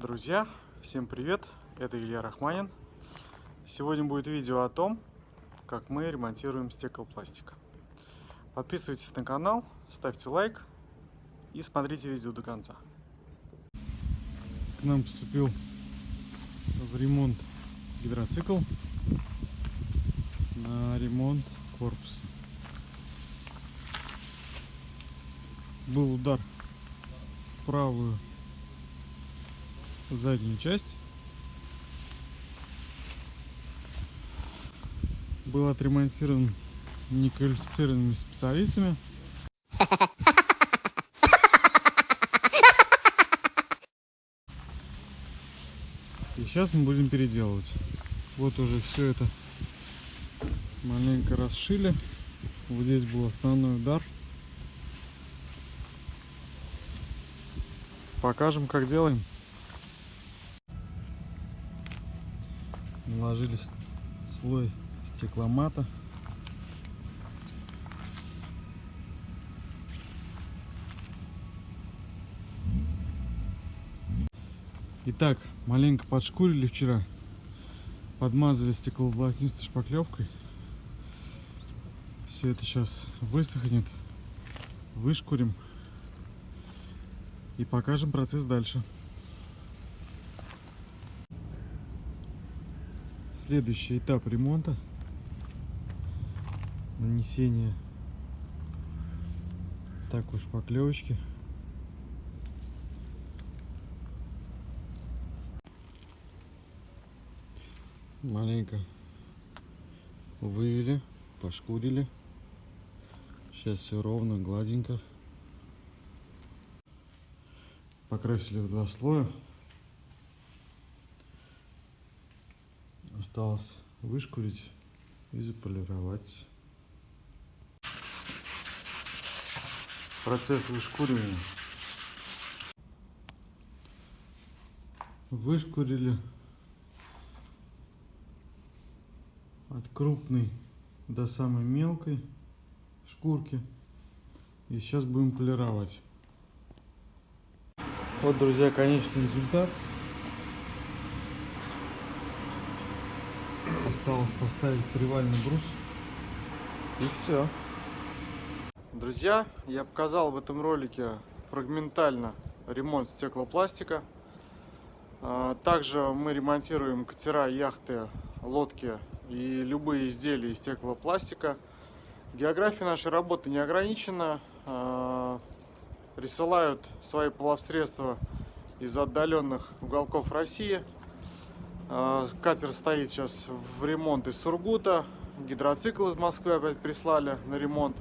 Друзья, всем привет! Это Илья Рахманин. Сегодня будет видео о том, как мы ремонтируем стеклопластик. Подписывайтесь на канал, ставьте лайк и смотрите видео до конца. К нам поступил в ремонт гидроцикл на ремонт корпуса. Был удар в правую заднюю часть. Был отремонтирован неквалифицированными специалистами. И сейчас мы будем переделывать. Вот уже все это маленько расшили. Вот здесь был основной удар. Покажем, как делаем. Наложили слой стекломата. Итак, маленько подшкурили вчера. Подмазали стекловолокнистой шпаклевкой. Все это сейчас высохнет. Вышкурим. И покажем процесс дальше. Следующий этап ремонта. Нанесение такой шпаклевочки. Маленько вывели, пошкурили. Сейчас все ровно, гладенько. Покрасили в два слоя. Осталось вышкурить и заполировать. Процесс вышкуривания. Вышкурили от крупной до самой мелкой шкурки. И сейчас будем полировать. Вот, друзья, конечный результат. Осталось поставить привальный брус. И все. Друзья, я показал в этом ролике фрагментально ремонт стеклопластика. А, также мы ремонтируем катера, яхты, лодки и любые изделия из стеклопластика. География нашей работы не ограничена. А, присылают свои плавсредства из отдаленных уголков России. А, катер стоит сейчас в ремонт из Сургута. Гидроцикл из Москвы опять прислали на ремонт.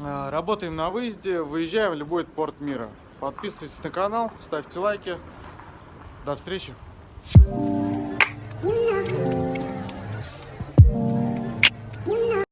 А, работаем на выезде, выезжаем в любой порт мира. Подписывайтесь на канал, ставьте лайки. До встречи!